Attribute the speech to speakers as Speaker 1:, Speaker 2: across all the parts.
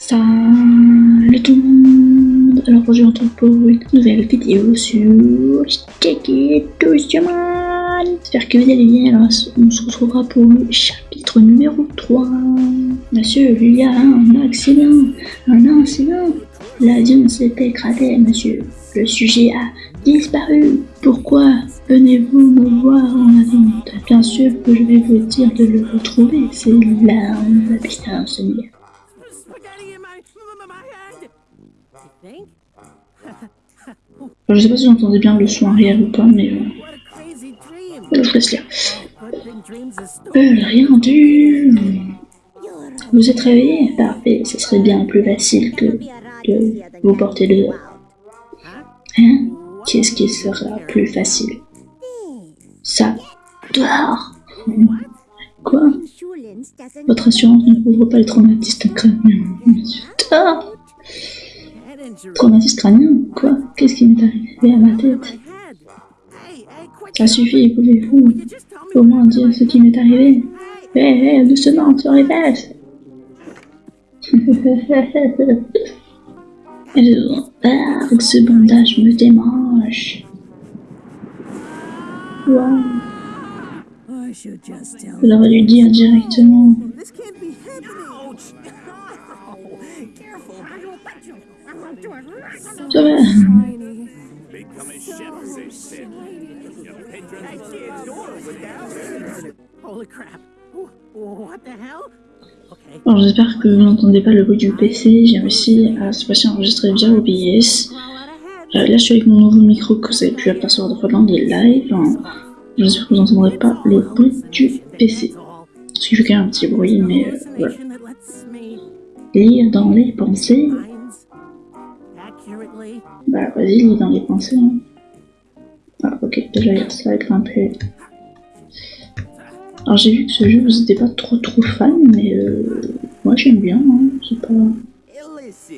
Speaker 1: Salut tout le monde Alors aujourd'hui on retrouve pour une nouvelle vidéo sur Check It J'espère que vous allez bien, alors on se retrouvera pour le chapitre numéro 3 Monsieur, il y a un accident, un incident L'avion s'est écrasé, monsieur. Le sujet a disparu. Pourquoi venez-vous me voir en attente Bien sûr que je vais vous dire de le retrouver. C'est là où la puissance liée. Je sais pas si vous entendez bien le son arrière ou pas, mais euh, je laisse lire. Euh, rien du... Vous êtes réveillé Parfait, ce serait bien plus facile que de vous porter dehors. Hein? Qu'est-ce qui sera plus facile? Ça, dehors Quoi? Votre assurance ne couvre pas le traumatisme crânien. Dehors Traumatisme crânien Quoi? Qu'est-ce qui m'est arrivé à ma tête? Ça suffit, pouvez-vous au moins dire ce qui m'est arrivé? Hé, hé, doucement, tu répètes. Ah, ce bandage me démange. Wow. Vous auriez dû dire directement. Alors j'espère que vous n'entendez pas le bruit du PC, j'ai réussi à cette fois-ci enregistrer via OBS. Euh, là je suis avec mon nouveau micro que vous avez pu apercevoir de fois dans des lives. J'espère que vous n'entendrez pas le bruit du PC. Parce qu'il fait quand même un petit bruit, mais euh, voilà. Lire dans les pensées. Bah vas-y, lis dans les pensées. Hein. Ah ok, déjà ça va grimper. Alors j'ai vu que ce jeu vous n'étiez pas trop trop fan, mais euh, moi j'aime bien, hein, c'est pas...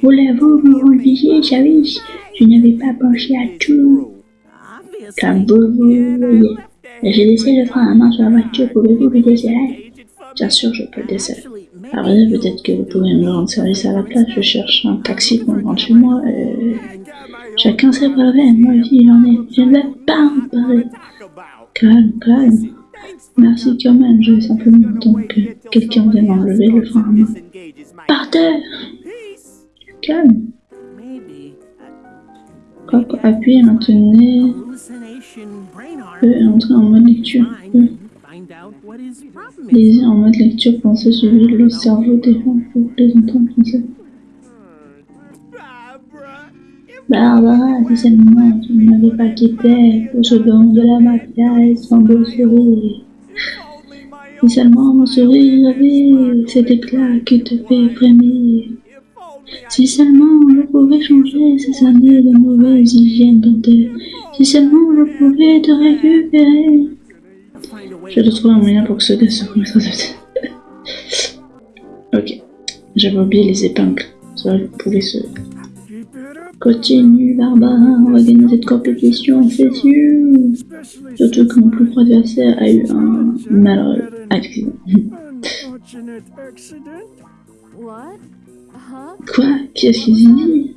Speaker 1: Voulez-vous me relier, Javis Je n'avais pas pensé à tout. Comme vous voyez. J'ai laissé le frein à main sur la voiture, pouvez-vous le desserrer Bien sûr, je peux le desserrer. Alors peut-être que vous pouvez me rendre service à la place, je cherche un taxi pour me rendre chez moi. Euh... Chacun ses problèmes, moi aussi j'en ai. Je ne vais pas en parler. Calme, calme. Merci quand même, je vais simplement attendre que quelqu'un vienne enlever le frein à main. Par terre Calme. Hop, appuyez, maintenez. E entrer en mode lecture. E. Lisez en mode lecture, pensez suivre le cerveau des gens pour les entendre penser. Barbara, si seulement tu ne m'avais pas quitté pour ce de la et son beau sourire. Si seulement mon sourire avait cet éclat qui te fait frémir. Si seulement je pouvais changer ces années de mauvaise hygiène dentaire? Si seulement je pouvais te récupérer. Je dois trouver un moyen pour que ce gars se remette ok. J'avais oublié les épingles. Ça, vous pouvez se... Continue, Barbara, on va gagner cette compétition, c'est sûr. Surtout que mon plus gros adversaire a eu un malheureux accident. Quoi? Qu'est-ce qu'il dit?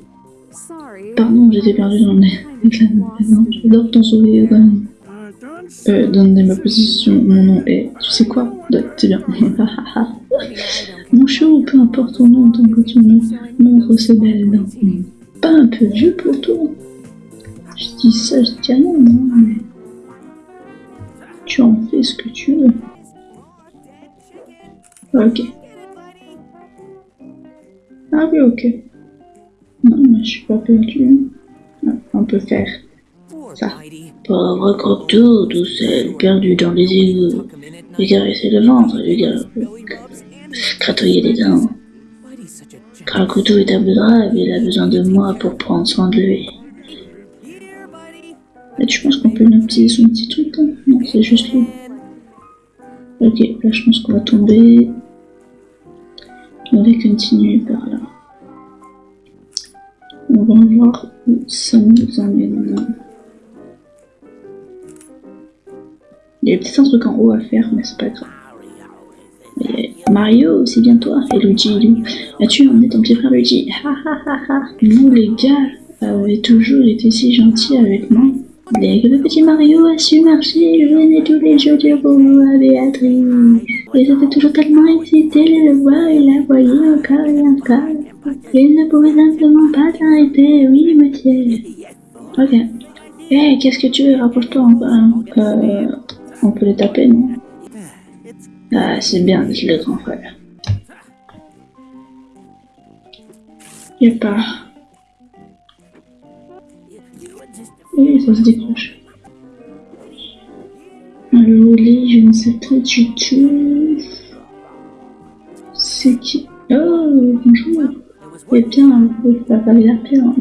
Speaker 1: Pardon, j'étais perdu dans les... J'adore ton sourire, donne. Euh, donne ma position, mon nom est... Tu sais quoi? C'est bien. mon show, peu importe ton nom, tant que tu me montres ces belles dents pas un peu vieux pour toi Je dis ça, je dis non, mais tu en fais ce que tu veux. Ok. Ah oui, ok. Non, mais je suis pas perdu. Ah, on peut faire ça. Pauvre Crocto, tout seul, perdu dans les égouts. Lui caresser le ventre, lui gratouiller les dents. Karakuto est un peu grave, il a besoin de moi pour prendre soin de lui. Tu penses qu'on peut utiliser son petit truc hein? Non, c'est juste lui. Ok, là je pense qu'on va tomber. On va continuer par là. On va voir où ça nous emmène. Il y a peut-être un truc en haut à faire, mais c'est pas grave. Mario, c'est bien toi. Et Luigi, as-tu emmené ton petit frère Luigi Ha ha ha. Vous les gars avez toujours été si gentils avec moi. Dès que le petit Mario a su marcher, je venais tous les jours dire bonjour à Béatrice. Et j'étais toujours tellement excitée de le voir et la voyais encore et encore. Il ne pouvait simplement pas s'arrêter, oui monsieur. Ok. Eh, qu'est-ce que tu veux? Rapproche-toi euh, On peut les taper, non? Ah, c'est bien, je le grand frère. Y'a pas... Oui, ça se décroche. Le je ne sais pas du tout. C'est qui? Oh, bonjour. Eh bien, ça va l'air bien.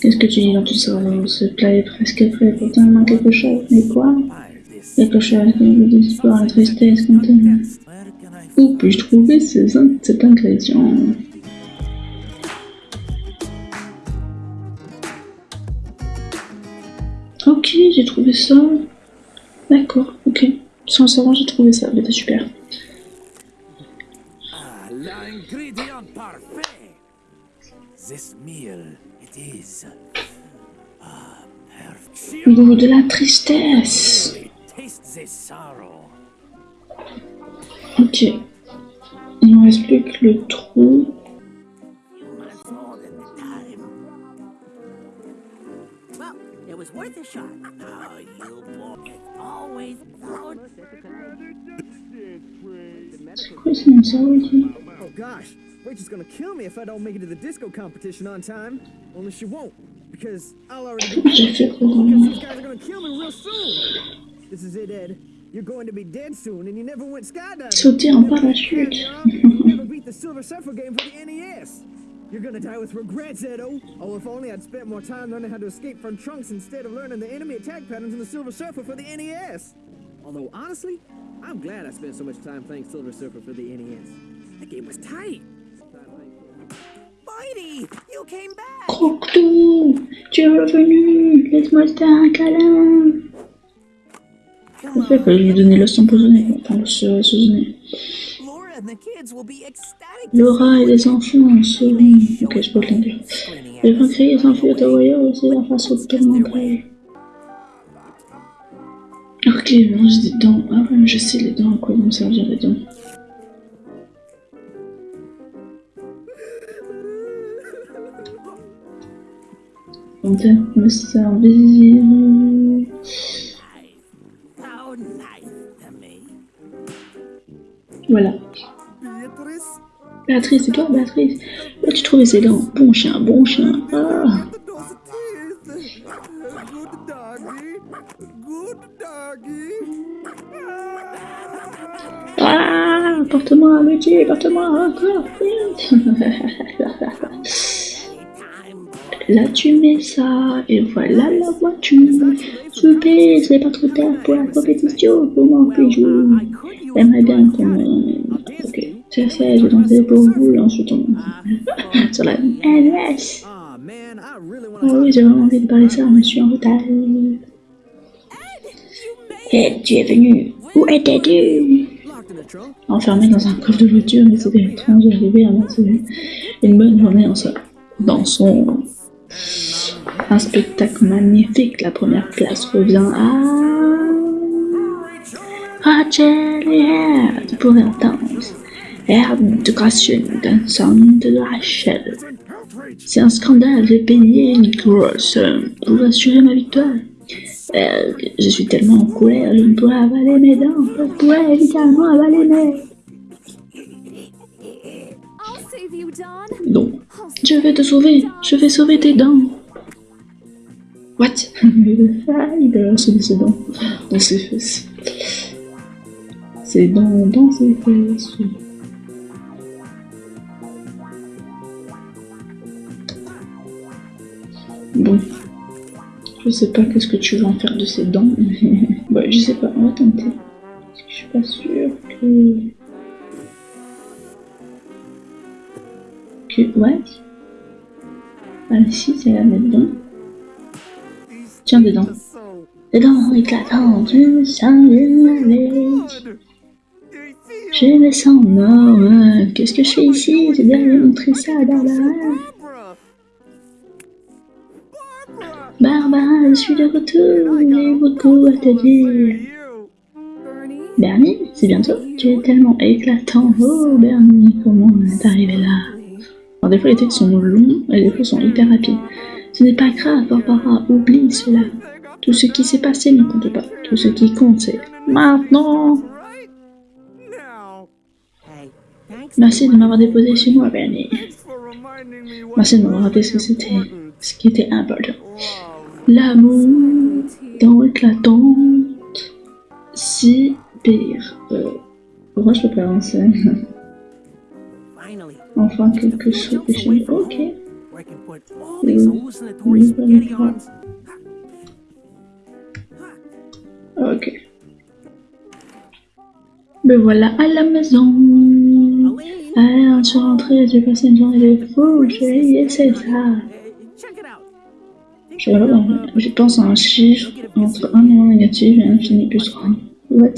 Speaker 1: Qu'est-ce que tu dis dans tout ça? Ce plat est presque prêt, pourtant il manque quelque chose. Mais quoi? Quelque chose qui me l'espoir, la tristesse, contenue. Où puis-je trouver ces, cet ingrédient Ok, j'ai trouvé ça. D'accord, ok. Sans savoir, j'ai trouvé ça. C'était super.
Speaker 2: Ah, l'ingrédient parfait. This meal, it is. Ah,
Speaker 1: Goût de la tristesse. Ok. Il ne reste plus que le trou. worth a shot. Oh,
Speaker 3: Oh gosh, Rachel's gonna kill me if I don't make it to the disco competition on time. Only she won't, because I'll already be These guys are gonna kill me real soon. This is it, Ed. You're going to be dead soon, and you never went skydiving.
Speaker 1: Sauter en parachute.
Speaker 3: you never beat the Silver Surfer game for the NES. You're gonna die with regrets, Edo! Oh, if only I'd spent more time learning how to escape from Trunks instead of learning the enemy attack patterns in the Silver Surfer for the NES! Although, honestly, I'm glad I spent so much time playing Silver Surfer for the NES. That game was tight!
Speaker 2: Mighty! You came back!
Speaker 1: Tu es revenu! Laisse-moi te faire un câlin! En fait, fallait lui donner l'os empoisonné, enfin l'os assaisonné. Laura et les enfants seront... Ok, je peux te dire. Les vont crier s'enfuir de Royal aussi la face au près. Ok, mange des dents. Ah ouais, mais je sais les dents, à quoi vont me servir les dents. On me servir... Voilà. Béatrice, c'est toi, Béatrice Là, tu trouvais ces dents Bon chien, bon chien. Ah. Ah, porte-moi, Luigi, porte-moi encore, Là, tu mets ça, et voilà la voiture. Super, c'est pas trop tard pour la compétition. Comment puis-je J'aimerais bien qu'on me... Ok, c'est ça, je vais danser pour vous, et ensuite on... sur la. Ah oui, j'ai vraiment envie de parler ça, mais je suis en retard. Et tu es venu. Où étais-tu? Enfermé dans un coffre de voiture, mais c'était étrange d'arriver à passer une bonne journée en soi. Dans son... Un spectacle magnifique, la première place revient à... Erd pour l'intense. Erd de grâce dansant de Rachel. C'est un scandale, j'ai payé une grosse pour assurer ma victoire. Euh, je suis tellement en colère, je ne pourrais avaler mes dents. Je pourrais évidemment avaler mes... Non. Je vais te sauver. Je vais sauver tes dents. What? Il a sauver ses dents dans ses fesses. Dents dans ses fesses. Bon. Je sais pas qu'est-ce que tu vas en faire de ces dents. ouais, je sais pas, on va tenter. Je suis pas sûre que... Que... Ouais. Ah si, c'est la même dent. Tiens. Des dents éclatantes, du sang Aimé ça en or. hein. Qu'est-ce que je fais ici? J'ai bien lui montrer ça à Barbara.
Speaker 3: Barbara!
Speaker 1: Je suis de retour. J'ai beaucoup à te dire.
Speaker 4: Bernie?
Speaker 1: C'est bientôt. Tu es tellement éclatant. Oh, Bernie, comment est arrivé là? Alors, des fois, les textes sont longs et des fois, sont hyper rapides. Ce n'est pas grave, Barbara, oublie cela. Tout ce qui s'est passé ne compte pas. Tout ce qui compte, c'est maintenant. Merci de m'avoir déposé chez moi, Bernie. Merci de m'avoir rappelé ce que c'était, ce qui était important. L'amour dans l'éclatante cyber. Euh, pourquoi je peux pas avancer?
Speaker 4: Finally.
Speaker 1: Enfin, quelque chose de chez. Ok. Ok. Me voilà à la maison. On se rentrée, j'ai passé une journée de fou, j'ai essayé ça.
Speaker 4: uh, check it out.
Speaker 1: Je, je pense à un chiffre entre un nombre négatif et infini plus 3. What?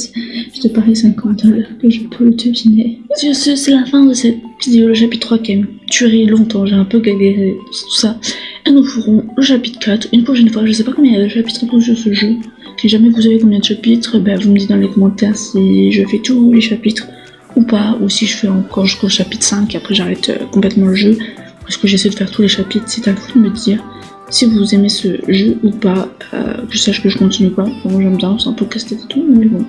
Speaker 1: Je te parie 50 dollars que je peux le deviner. Sur ce, c'est la fin de cette vidéo, le chapitre 3 qui a duré longtemps, j'ai un peu galéré, tout ça. Et nous ferons le chapitre 4 une prochaine fois. Je sais pas combien il y a de chapitres pour sur ce jeu. Si jamais vous savez combien de chapitres, ben vous me dites dans les commentaires si je fais tous les chapitres ou pas, ou si je fais encore jusqu'au chapitre 5 et après j'arrête euh, complètement le jeu. Parce que j'essaie de faire tous les chapitres, c'est à vous de me dire si vous aimez ce jeu ou pas, euh, que je sache que je continue pas. J'aime bien, c'est un peu casse-tête et tout, mais bon.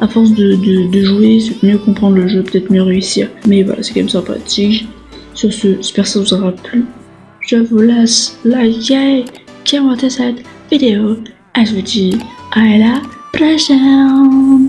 Speaker 1: À force de, de, jouer, c'est mieux comprendre le jeu, peut-être mieux réussir. Mais voilà, c'est quand même sympathique. Sur ce, j'espère que ça vous aura plu. Je vous laisse liker, commenter cette vidéo. Et je vous dis à la prochaine.